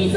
你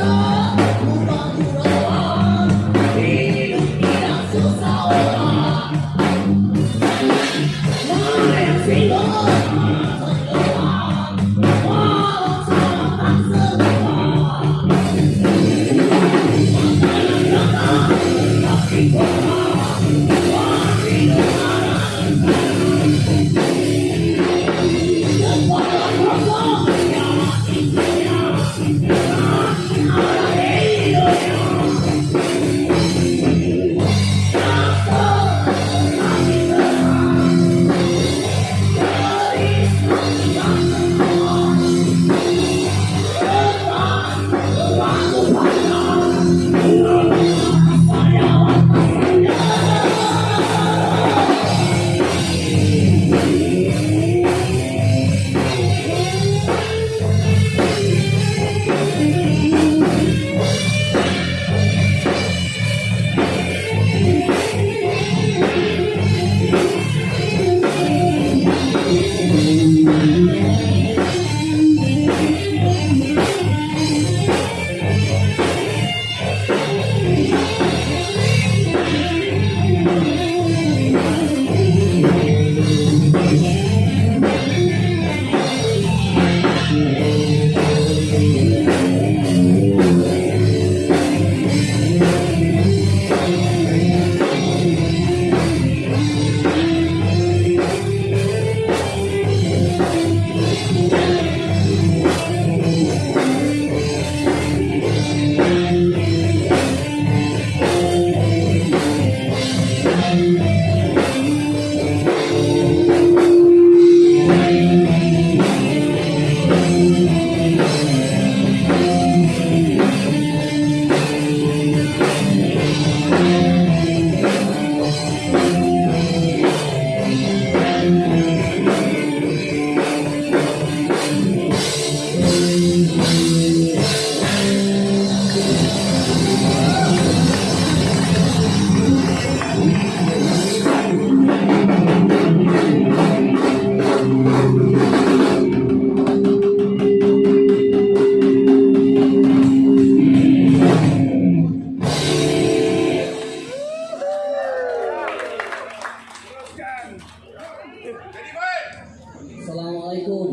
Assalamualaikum.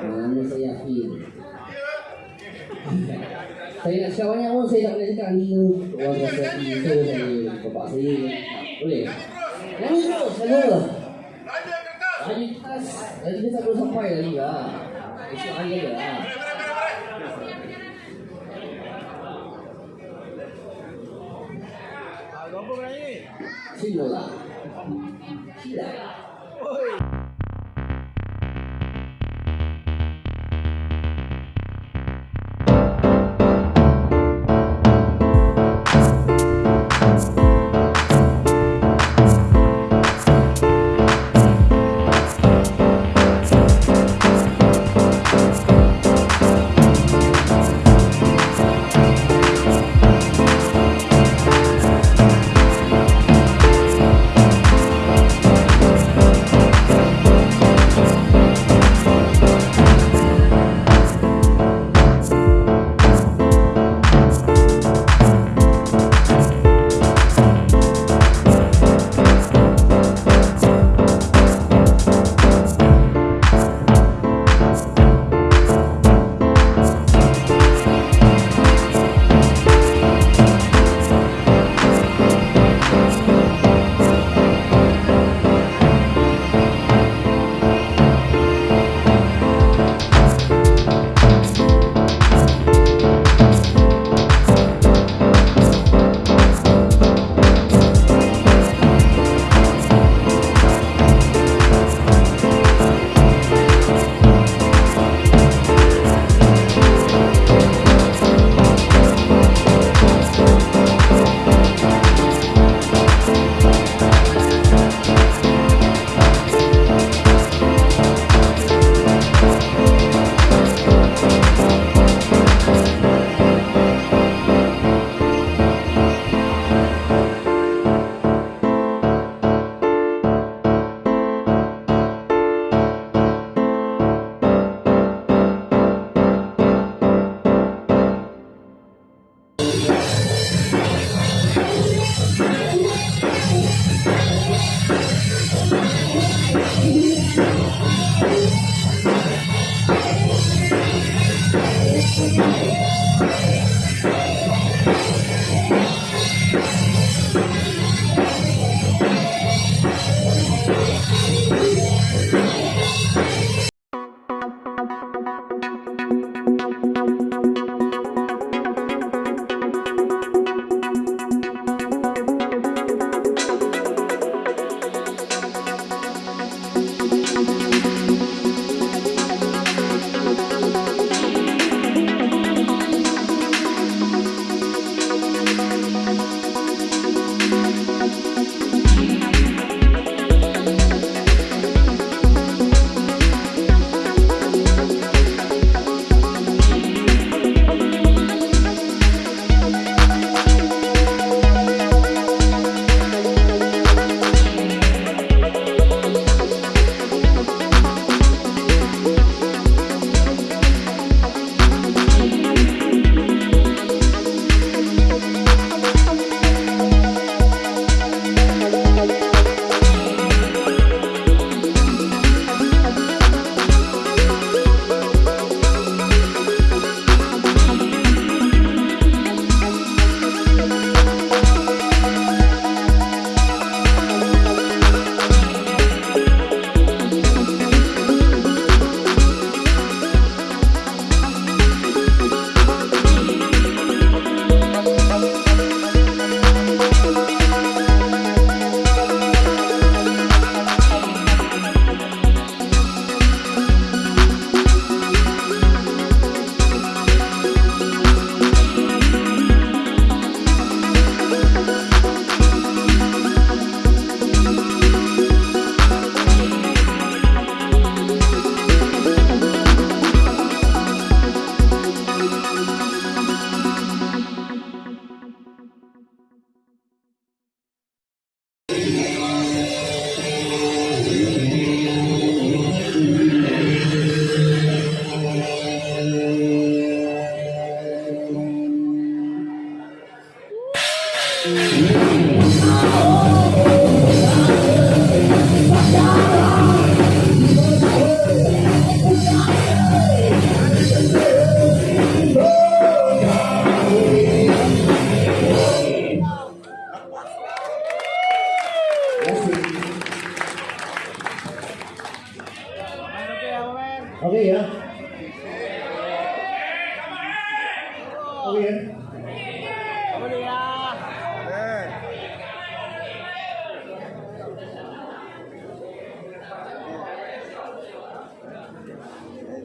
Nama saya Akhil. saya nak cakap banyak pun saya tak boleh cakap ni keluarga saya, ibu saya, bapak saya. Boleh? Nyanyi terus, lah. Lagi tas, lagi kita boleh sampai lagi lah. Esok hari ada lah. Apa berani? 起来了，起来了，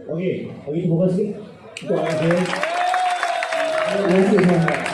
여기, 여기 좀 보고 하시게. 안녕하세요. 안녕하세요.